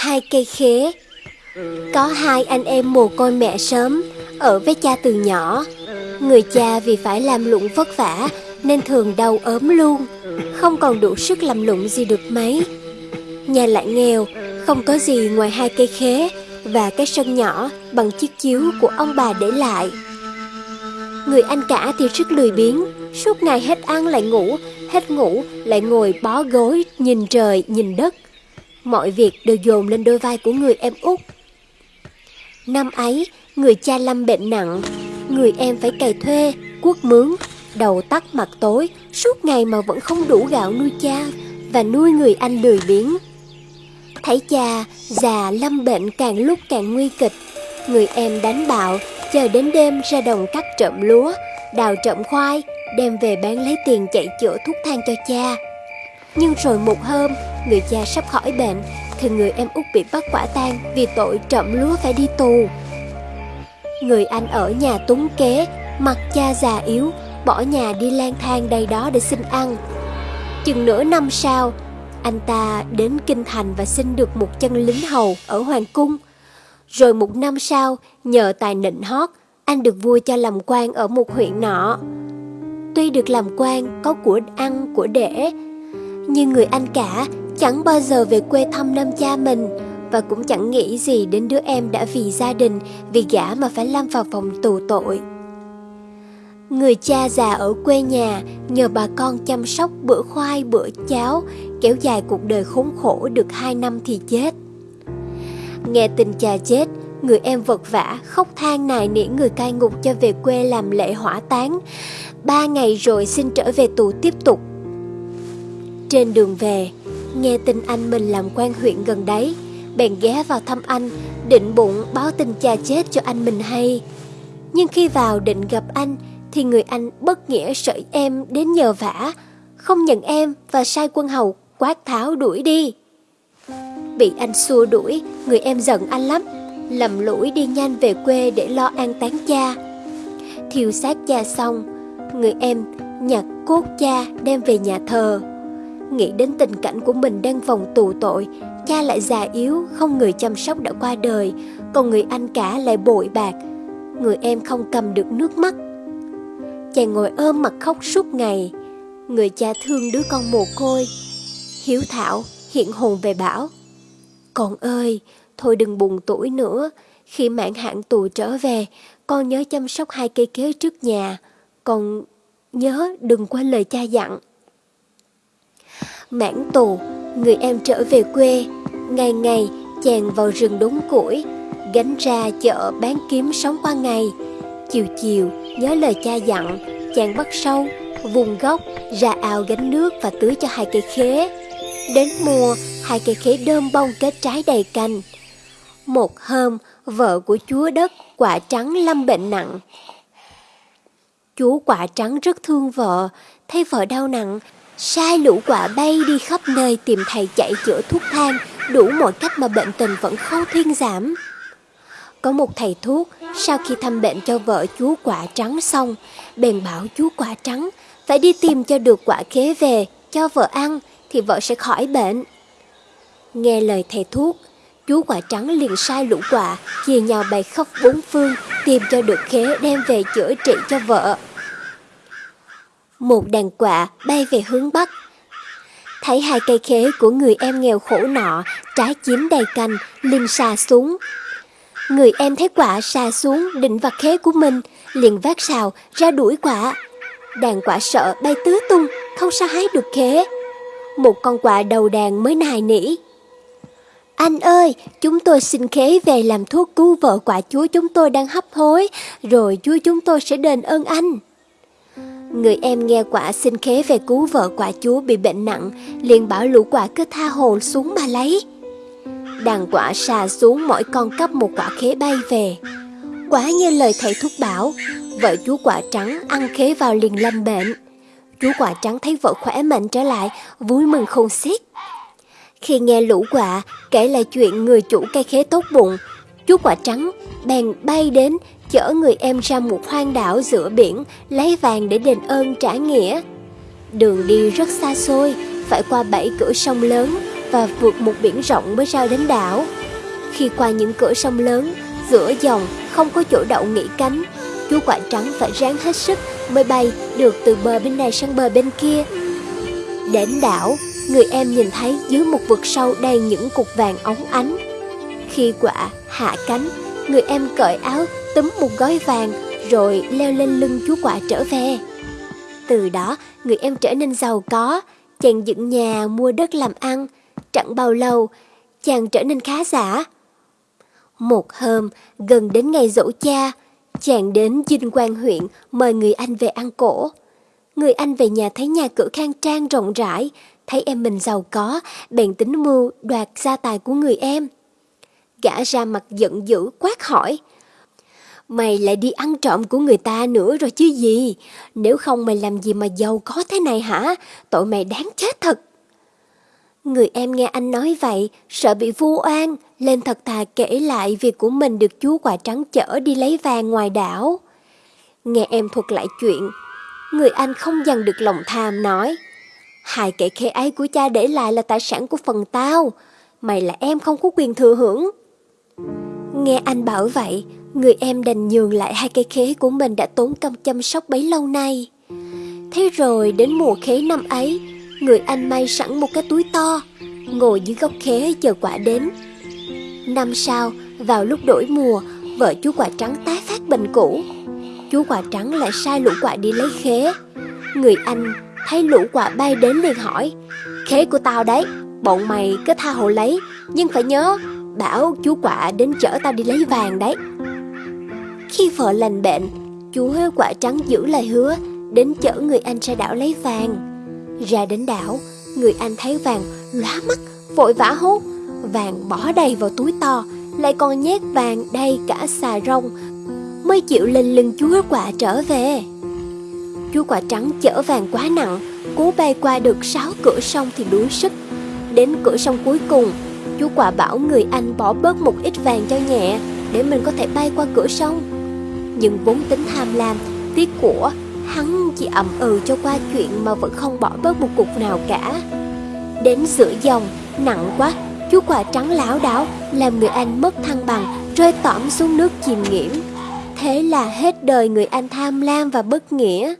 Hai cây khế. Có hai anh em mồ côi mẹ sớm, Ở với cha từ nhỏ. Người cha vì phải làm lụng vất vả, Nên thường đau ốm luôn. Không còn đủ sức làm lụng gì được mấy. Nhà lại nghèo, Không có gì ngoài hai cây khế Và cái sân nhỏ Bằng chiếc chiếu của ông bà để lại. Người anh cả thì rất lười biếng, Suốt ngày hết ăn lại ngủ, Hết ngủ lại ngồi bó gối, Nhìn trời, nhìn đất. Mọi việc đều dồn lên đôi vai của người em út. Năm ấy, Người cha lâm bệnh nặng. Người em phải cày thuê Cuốc mướn, Đầu tắt mặt tối, Suốt ngày mà vẫn không đủ gạo nuôi cha Và nuôi người anh lười biếng. Thấy cha, già, lâm bệnh càng lúc càng nguy kịch. Người em đánh bạo, Chờ đến đêm ra đồng cắt trộm lúa, Đào trộm khoai, Đem về bán lấy tiền chạy chữa thuốc thang cho cha. Nhưng rồi một hôm, Người cha sắp khỏi bệnh, Thì người em út bị bắt quả tang Vì tội trộm lúa phải đi tù. Người anh ở nhà túng kế, Mặt cha già yếu, Bỏ nhà đi lang thang đây đó để xin ăn. Chừng nửa năm sau, Anh ta đến Kinh Thành và xin được một chân lính hầu ở Hoàng Cung. Rồi một năm sau, Nhờ tài nịnh hót, Anh được vua cho làm quan ở một huyện nọ. Tuy được làm quan Có của ăn, của để nhưng người anh cả Chẳng bao giờ về quê thăm năm cha mình Và cũng chẳng nghĩ gì đến đứa em đã vì gia đình Vì gã mà phải lâm vào phòng tù tội Người cha già ở quê nhà nhờ bà con chăm sóc bữa khoai bữa cháo, kéo dài cuộc đời khốn khổ được hai năm thì chết. Nghe tin cha chết, người em vật vã khóc than nài nỉ người cai ngục cho về quê làm lễ hỏa táng. Ba ngày rồi xin trở về tù tiếp tục. Trên đường về, nghe tin anh mình làm quan huyện gần đấy, bèn ghé vào thăm anh, định bụng báo tin cha chết cho anh mình hay. Nhưng khi vào định gặp anh, thì người anh bất nghĩa sợ em đến nhờ vả, không nhận em và sai quân hầu quát tháo đuổi đi. Bị anh xua đuổi, người em giận anh lắm, lầm lũi đi nhanh về quê để lo an táng cha. Thiêu xác cha xong, người em nhặt cốt cha đem về nhà thờ. Nghĩ đến tình cảnh của mình đang vòng tù tội, cha lại già yếu, không người chăm sóc đã qua đời, còn người anh cả lại bội bạc. Người em không cầm được nước mắt. Chàng ngồi ôm mặt khóc suốt ngày. Người cha thương đứa con mồ côi. Hiếu thảo hiện hồn về bảo Con ơi Thôi đừng buồn tuổi nữa. Khi mạng hạn tù trở về Con nhớ chăm sóc hai cây kế trước nhà. Con nhớ đừng quên lời cha dặn. Mãn tù Người em trở về quê Ngày ngày chàng vào rừng đốn củi Gánh ra chợ bán kiếm sống qua ngày. Chiều chiều nhớ lời cha dặn Chàng bắt sâu, vùng gốc, ra ao gánh nước và tưới cho hai cây khế. Đến mùa, hai cây khế đơm bông kết trái đầy cành. Một hôm, vợ của chúa đất quả trắng lâm bệnh nặng. Chúa quả trắng rất thương vợ, thấy vợ đau nặng Sai lũ quả bay đi khắp nơi tìm thầy chạy chữa thuốc thang Đủ mọi cách mà bệnh tình vẫn không thuyên giảm có một thầy thuốc sau khi thăm bệnh cho vợ chú quả trắng xong, bèn bảo chú quả trắng phải đi tìm cho được quả khế về cho vợ ăn thì vợ sẽ khỏi bệnh. Nghe lời thầy thuốc, chú quả trắng liền sai lũ quả chia nhau bày khắp bốn phương tìm cho được khế đem về chữa trị cho vợ. Một đàn quạ bay về hướng Bắc. Thấy hai cây khế của người em nghèo khổ nọ trái chiếm đầy cành liền xà xuống Người em thấy quả xà xuống định vặt khế của mình, liền vác xào ra đuổi quả. Đàn quả sợ bay tứ tung, không sao hái được khế. Một con quả đầu đàn mới nài nỉ. Anh ơi, chúng tôi xin khế về làm thuốc cứu vợ quả chúa chúng tôi đang hấp hối, rồi chúa chúng tôi sẽ đền ơn anh. Người em nghe quả xin khế về cứu vợ quả chúa bị bệnh nặng, liền bảo lũ quả cứ tha hồ xuống mà lấy. Đàn quả xà xuống mỗi con cấp một quả khế bay về. Quả như lời thầy thuốc bảo Vợ chú quả trắng ăn khế vào liền lâm bệnh. Chú quả trắng thấy vợ khỏe mạnh trở lại Vui mừng không xiết. Khi nghe lũ quả kể lại chuyện người chủ cây khế tốt bụng Chú quả trắng bèn bay đến chở người em ra một hoang đảo giữa biển lấy vàng để đền ơn trả nghĩa. Đường đi rất xa xôi, phải qua bảy cửa sông lớn, và vượt một biển rộng mới ra đến đảo. Khi qua những cửa sông lớn, giữa dòng không có chỗ đậu nghỉ cánh, chú quả trắng phải ráng hết sức mới bay được từ bờ bên này sang bờ bên kia. Đến đảo, người em nhìn thấy dưới một vực sâu đầy những cục vàng óng ánh. Khi quả hạ cánh, người em cởi áo túm một gói vàng rồi leo lên lưng chú quả trở về. Từ đó, người em trở nên giàu có, chàng dựng nhà mua đất làm ăn. Chẳng bao lâu, chàng trở nên khá giả. Một hôm, gần đến ngày dỗ cha, chàng đến Dinh Quang huyện mời người anh về ăn cổ. Người anh về nhà thấy nhà cửa khang trang rộng rãi, thấy em mình giàu có, bèn tính mưu đoạt gia tài của người em. Gã ra mặt giận dữ quát hỏi. Mày lại đi ăn trộm của người ta nữa rồi chứ gì? Nếu không mày làm gì mà giàu có thế này hả? Tội mày đáng chết thật. Người em nghe anh nói vậy, sợ bị vu oan, lên thật thà kể lại việc của mình được chú quả trắng chở đi lấy vàng ngoài đảo. Nghe em thuật lại chuyện, người anh không dằn được lòng tham nói. Hai kẻ khế ấy của cha để lại là tài sản của phần tao, mày là em không có quyền thừa hưởng. Nghe anh bảo vậy, người em đành nhường lại hai cây khế của mình đã tốn công chăm sóc bấy lâu nay. Thế rồi đến mùa khế năm ấy, người anh may sẵn một cái túi to, ngồi dưới gốc khế chờ quả đến. Năm sau, vào lúc đổi mùa, vợ chú quả trắng tái phát bệnh cũ. Chú quả trắng lại sai lũ quả đi lấy khế. Người anh thấy lũ quả bay đến liền hỏi, khế của tao đấy, bọn mày cứ tha hồ lấy, nhưng phải nhớ, bảo chú quả đến chở tao đi lấy vàng đấy. Khi vợ lành bệnh, chú quả trắng giữ lời hứa, đến chở người anh ra đảo lấy vàng. Ra đến đảo, người anh thấy vàng lóa mắt, vội vã hốt. Vàng bỏ đầy vào túi to, lại còn nhét vàng đầy cả xà rong, mới chịu lên lưng chú quả trở về. Chú quả trắng chở vàng quá nặng, cố bay qua được sáu cửa sông thì đuối sức. Đến cửa sông cuối cùng, chú quả bảo người anh bỏ bớt một ít vàng cho nhẹ, để mình có thể bay qua cửa sông. Nhưng vốn tính tham lam, tiếc của Hắn chỉ ậm ừ cho qua chuyện mà vẫn không bỏ bớt một cục nào cả. Đến giữa dòng, nặng quá Chú quả trắng láo đảo Làm người anh mất thăng bằng Rơi tõm xuống nước chìm nghiễm. Thế là hết đời người anh tham lam và bất nghĩa.